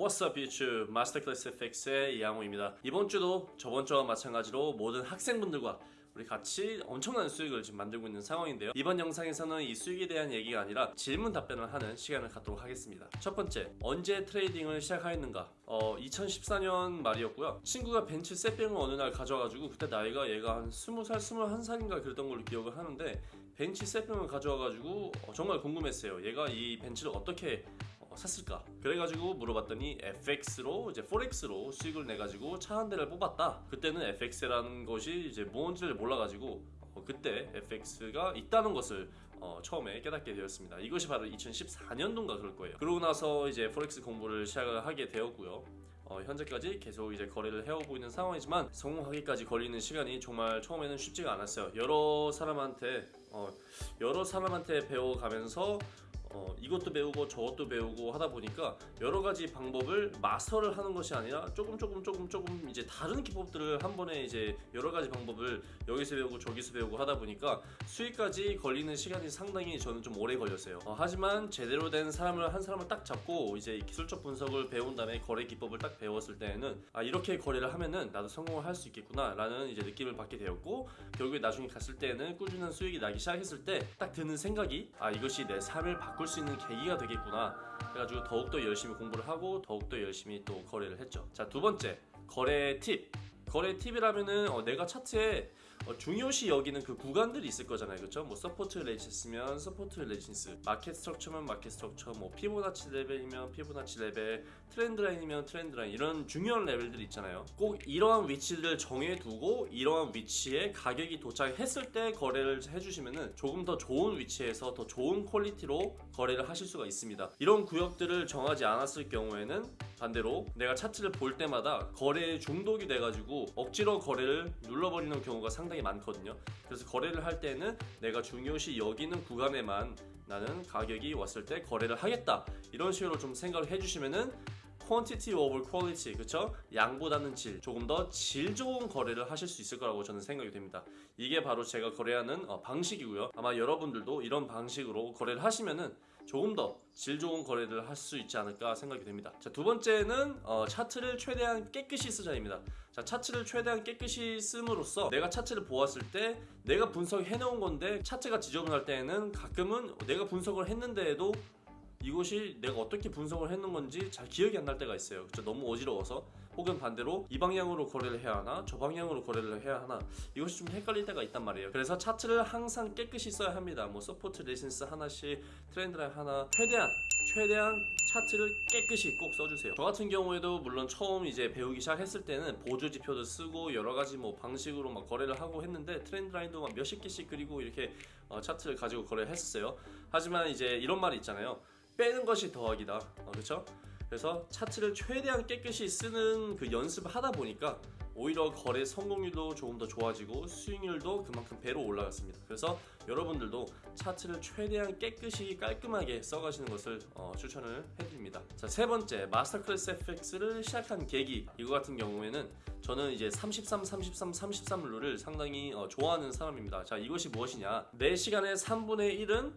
What's up YouTube? 마스터클래스 FX의 이양호입니다. 이번 주도 저번 주와 마찬가지로 모든 학생분들과 우리 같이 엄청난 수익을 지금 만들고 있는 상황인데요. 이번 영상에서는 이 수익에 대한 얘기가 아니라 질문 답변을 하는 시간을 갖도록 하겠습니다. 첫 번째 언제 trading을 시작하였는가? 어 2014년 말이었고요. 친구가 벤츠 세병을 어느 날 가져와가지고 그때 나이가 얘가 한 20살 21살인가 그랬던 걸로 기억을 하는데 벤츠 세병을 가져와가지고 어, 정말 궁금했어요. 얘가 이 벤츠를 어떻게 어, 샀을까? 그래가지고 물어봤더니 FX로 이제 포렉스로 수익을 내가지고 차 한 대를 뽑았다. 그때는 FX라는 것이 이제 뭔지를 몰라가지고 어, 그때 FX가 있다는 것을 어, 처음에 깨닫게 되었습니다. 이것이 바로 2014년도인가 그럴 거예요. 그러고 나서 이제 포렉스 공부를 시작을 하게 되었고요. 어, 현재까지 계속 이제 거래를 해오고 있는 상황이지만 성공하기까지 걸리는 시간이 정말 처음에는 쉽지가 않았어요. 여러 사람한테 어, 여러 사람한테 배워가면서 어, 이것도 배우고 저것도 배우고 하다 보니까 여러 가지 방법을 마스터를 하는 것이 아니라 조금 조금 조금 조금 이제 다른 기법들을 한 번에 이제 여러 가지 방법을 여기서 배우고 저기서 배우고 하다 보니까 수익까지 걸리는 시간이 상당히 저는 좀 오래 걸렸어요. 어, 하지만 제대로 된 사람을 한 사람을 딱 잡고 이제 기술적 분석을 배운 다음에 거래 기법을 딱 배웠을 때에는 아 이렇게 거래를 하면은 나도 성공을 할 수 있겠구나 라는 이제 느낌을 받게 되었고 결국에 나중에 갔을 때는 꾸준한 수익이 나기 시작했을 때 딱 드는 생각이 아 이것이 내 삶을 바꿀 수 있는 계기가 되겠구나. 그래가지고 더욱더 열심히 공부를 하고 더욱더 열심히 또 거래를 했죠. 자 두 번째 거래 팁. 거래 팁이라면은 어, 내가 차트에 어, 중요시 여기는 그 구간들이 있을 거잖아요. 그렇죠 뭐 support resistance면 support resistance market structure면 market structure 뭐 피보나치 레벨이면 피보나치 레벨 trend line이면 trend line 이런 중요한 레벨들이 있잖아요. 꼭 이러한 위치들을 정해두고 이러한 위치에 가격이 도착했을 때 거래를 해주시면은 조금 더 좋은 위치에서 더 좋은 quality로 거래를 하실 수가 있습니다. 이런 구역들을 정하지 않았을 경우에는 반대로 내가 차트를 볼 때마다 거래에 중독이 돼가지고 억지로 거래를 눌러버리는 경우가 상당히 많거든요. 그래서 거래를 할 때는 내가 중요시 여기는 구간에만 나는 가격이 왔을 때 거래를 하겠다. 이런 식으로 좀 생각을 해주시면은 quantity over quality 그쵸? 양보다는 질 조금 더 질 좋은 거래를 하실 수 있을 거라고 저는 생각이 됩니다. 이게 바로 제가 거래하는 어, 방식이고요. 아마 여러분들도 이런 방식으로 거래를 하시면은 조금 더 질 좋은 거래를 할 수 있지 않을까 생각이 됩니다. 자 두 번째는 어, 차트를 최대한 깨끗이 쓰자입니다. 자 차트를 최대한 깨끗이 씀으로써 내가 차트를 보았을 때 내가 분석해 놓은 건데 차트가 지저분할 때에는 가끔은 내가 분석을 했는데도 이것이 내가 어떻게 분석을 했는 건지 잘 기억이 안 날 때가 있어요. 그쵸? 너무 어지러워서. 혹은 반대로 이 방향으로 거래를 해야 하나? 저 방향으로 거래를 해야 하나? 이것이 좀 헷갈릴 때가 있단 말이에요. 그래서 차트를 항상 깨끗이 써야 합니다. 뭐 support resistance 하나씩 트렌드라인 하나. 최대한 최대한 차트를 깨끗이 꼭 써주세요. 저 같은 경우에도 물론 처음 이제 배우기 시작했을 때는 보조 지표도 쓰고 여러가지 뭐 방식으로 막 거래를 하고 했는데 트렌드 라인도 막 몇십 개씩 그리고 이렇게 어, 차트를 가지고 거래를 했었어요. 하지만 이제 이런 말이 있잖아요 빼는 것이 더하기다. 어, 그렇죠? 그래서 차트를 최대한 깨끗이 쓰는 그 연습을 하다 보니까 오히려 거래 성공률도 조금 더 좋아지고 수익률도 그만큼 배로 올라갔습니다. 그래서 여러분들도 차트를 최대한 깨끗이 깔끔하게 써가시는 것을 어, 추천을 해드립니다. 자 세 번째 마스터 클래스 FX를 시작한 계기. 이거 같은 경우에는 저는 이제 33, 33, 33 룰을 상당히 어, 좋아하는 사람입니다. 자 이것이 무엇이냐? 내 시간의 3분의 1은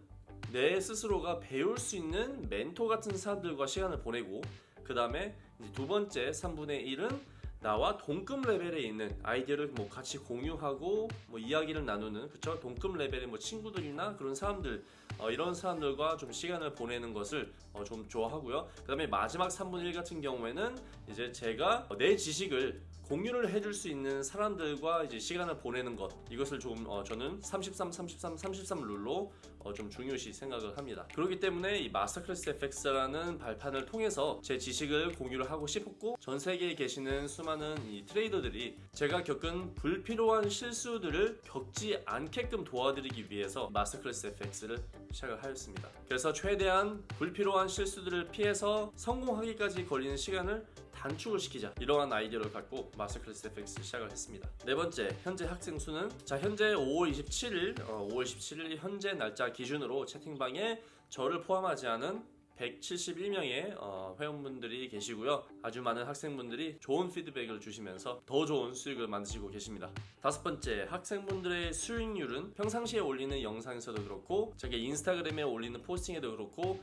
내 스스로가 배울 수 있는 멘토 같은 사람들과 시간을 보내고 그 다음에 두 번째 3분의 1은 나와 동급 레벨에 있는 아이디어를 뭐 같이 공유하고 뭐 이야기를 나누는 그쵸? 동급 레벨의 뭐 친구들이나 그런 사람들 어, 이런 사람들과 좀 시간을 보내는 것을 어, 좀 좋아하고요. 그 다음에 마지막 3분의 1 같은 경우에는 이제 제가 내 지식을 공유를 해줄 수 있는 사람들과 이제 시간을 보내는 것 이것을 좀 어, 저는 33, 33, 33 룰로 어, 좀 중요시 생각을 합니다. 그렇기 때문에 이 마스터클래스 FX라는 발판을 통해서 제 지식을 공유를 하고 싶었고 전 세계에 계시는 수많은 이 트레이더들이 제가 겪은 불필요한 실수들을 겪지 않게끔 도와드리기 위해서 마스터클래스 FX를 시작을 하였습니다. 그래서 최대한 불필요한 실수들을 피해서 성공하기까지 걸리는 시간을 단축을 시키자 이러한 아이디어를 갖고 마스터 클래스 FX 시작을 했습니다. 네 번째 현재 학생 수는 자 현재 5월 27일 어, 5월 17일 현재 날짜 기준으로 채팅방에 저를 포함하지 않은 171명의 어, 회원분들이 계시고요. 아주 많은 학생분들이 좋은 피드백을 주시면서 더 좋은 수익을 만드시고 계십니다. 다섯 번째 학생분들의 수익률은 평상시에 올리는 영상에서도 그렇고 제가 인스타그램에 올리는 포스팅에도 그렇고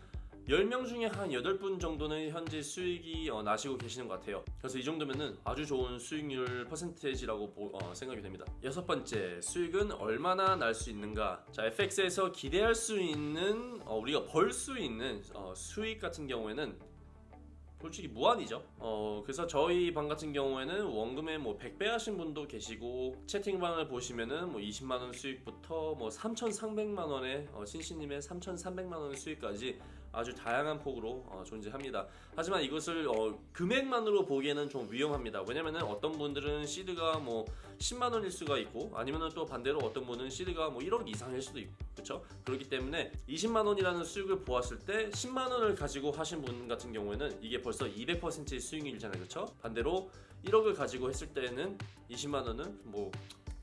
10명 중에 한 8분 정도는 현재 수익이 어, 나시고 계시는 것 같아요. 그래서 이 정도면은 아주 좋은 수익률 퍼센테이지라고 보- 어, 생각이 됩니다. 여섯 번째, 수익은 얼마나 날 수 있는가? 자, FX에서 기대할 수 있는 어, 우리가 벌 수 있는 어, 수익 같은 경우에는 솔직히 무한이죠. 어 그래서 저희 방 같은 경우에는 원금에 뭐 100배 하신 분도 계시고 채팅방을 보시면은 뭐 20만 원 수익부터 뭐 3,300만 원의 어, 신신님의 3,300만 원 수익까지 아주 다양한 폭으로 어, 존재합니다. 하지만 이것을 어, 금액만으로 보기에는 좀 위험합니다. 왜냐면은 어떤 분들은 시드가 뭐 10만 원일 수가 있고 아니면은 또 반대로 어떤 분은 시드가 뭐 1억 이상일 수도 있고 그렇죠? 그렇기 때문에 20만 원이라는 수익을 보았을 때 10만 원을 가지고 하신 분 같은 경우에는 이게 벌써 200%의 수익률이잖아요. 그렇죠? 반대로 1억을 가지고 했을 때는 20만 원은 뭐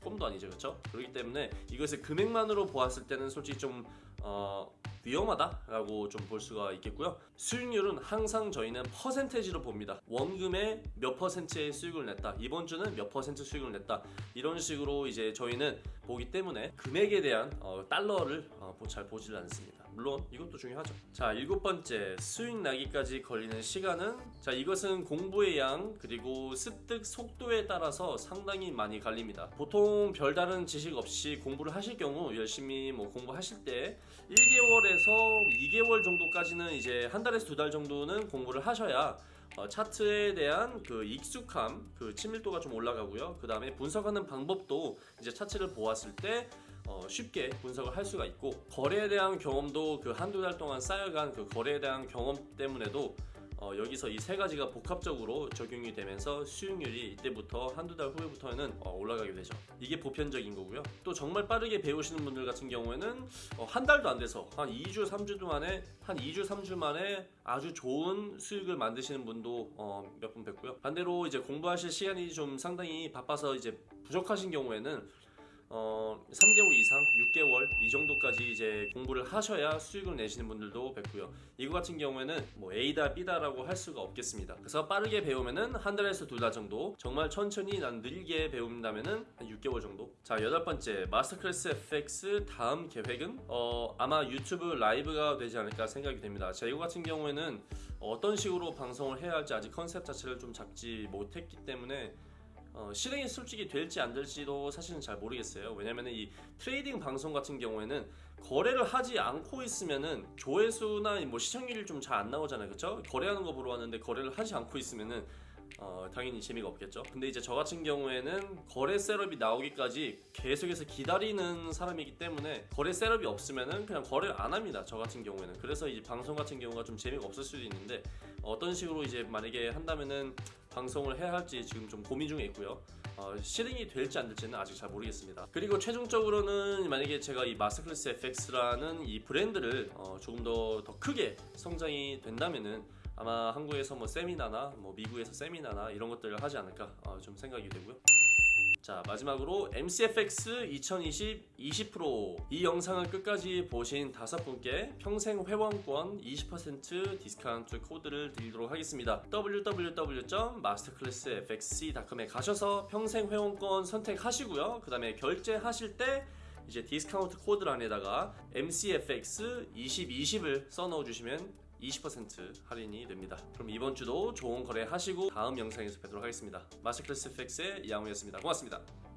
꿈도 아니죠. 그렇죠? 그렇기 때문에 이것을 금액만으로 보았을 때는 솔직히 좀 어, 위험하다라고 좀 볼 수가 있겠고요. 수익률은 항상 저희는 퍼센테이지로 봅니다. 원금의 몇 퍼센트의 수익을 냈다. 이번 주는 몇 퍼센트 수익을 냈다. 이런 식으로 이제 저희는 보기 때문에 금액에 대한 어, 달러를 어, 보- 잘 보질 않습니다. 물론 이것도 중요하죠. 자, 일곱 번째 수익 나기까지 걸리는 시간은 자 이것은 공부의 양 그리고 습득 속도에 따라서 상당히 많이 갈립니다. 보통 별다른 지식 없이 공부를 하실 경우 열심히 뭐 공부하실 때 1개월에서 2개월 정도까지는 이제 한 달에서 두 달 정도는 공부를 하셔야 어, 차트에 대한 그 익숙함, 그 친밀도가 좀 올라가고요. 그 다음에 분석하는 방법도 이제 차트를 보았을 때 어, 쉽게 분석을 할 수가 있고 거래에 대한 경험도 그 한두 달 동안 쌓여간 그 거래에 대한 경험 때문에도 어, 여기서 이 세 가지가 복합적으로 적용이 되면서 수익률이 이때부터 한두 달 후에부터는 어, 올라가게 되죠. 이게 보편적인 거고요. 또 정말 빠르게 배우시는 분들 같은 경우에는 어, 한 달도 안 돼서 한 2주, 3주 만에 한 2주, 3주 만에 아주 좋은 수익을 만드시는 분도 어, 몇분 뵀고요. 반대로 이제 공부하실 시간이 좀 상당히 바빠서 이제 부족하신 경우에는 어, 3개월 이상, 6개월 이 정도까지 이제 공부를 하셔야 수익을 내시는 분들도 뵙고요. 이거 같은 경우에는 뭐 A다 B다 라고 할 수가 없겠습니다. 그래서 빠르게 배우면은 한 달에서 두달 정도, 정말 천천히 난 느리게 배운다면은 한 6개월 정도. 자 여덟 번째 마스터 클래스 FX 다음 계획은 어, 아마 유튜브 라이브가 되지 않을까 생각이 됩니다. 자 이거 같은 경우에는 어떤 식으로 방송을 해야 할지 아직 컨셉 자체를 좀 잡지 못했기 때문에 어, 실행이 솔직히 될지 안 될지도 사실은 잘 모르겠어요. 왜냐면은 이 trading 방송 같은 경우에는 거래를 하지 않고 있으면은 조회수나 뭐 시청률이 좀 잘 안 나오잖아요. 그쵸? 거래하는 거 보러 왔는데 거래를 하지 않고 있으면은 어, 당연히 재미가 없겠죠. 근데 이제 저 같은 경우에는 거래 setup이 나오기까지 계속해서 기다리는 사람이기 때문에 거래 setup이 없으면은 그냥 거래를 안 합니다. 저 같은 경우에는. 그래서 이 방송 같은 경우가 좀 재미가 없을 수도 있는데 어떤 식으로 이제 만약에 한다면은 방송을 해야 할지 지금 좀 고민 중에 있고요. 어, 실행이 될지 안 될지는 아직 잘 모르겠습니다. 그리고 최종적으로는 만약에 제가 이 마스터클래스 FX라는 이 브랜드를 어, 조금 더, 더 크게 성장이 된다면은 아마 한국에서 뭐 세미나나 뭐 미국에서 세미나나 이런 것들을 하지 않을까 어, 좀 생각이 되고요. 자 마지막으로 MCFX 2020 20%이 영상을 끝까지 보신 다섯 분께 평생 회원권 20% discount code를 드리도록 하겠습니다. www.masterclassfxc.com에 가셔서 평생 회원권 선택하시고요. 그 다음에 결제하실 때 이제 discount code란에다가 MCFX 2020을 써넣어 주시면 20% 할인이 됩니다. 그럼 이번 주도 좋은 거래 하시고 다음 영상에서 뵙도록 하겠습니다. 마스터클래스 FX의 이양우였습니다. 고맙습니다.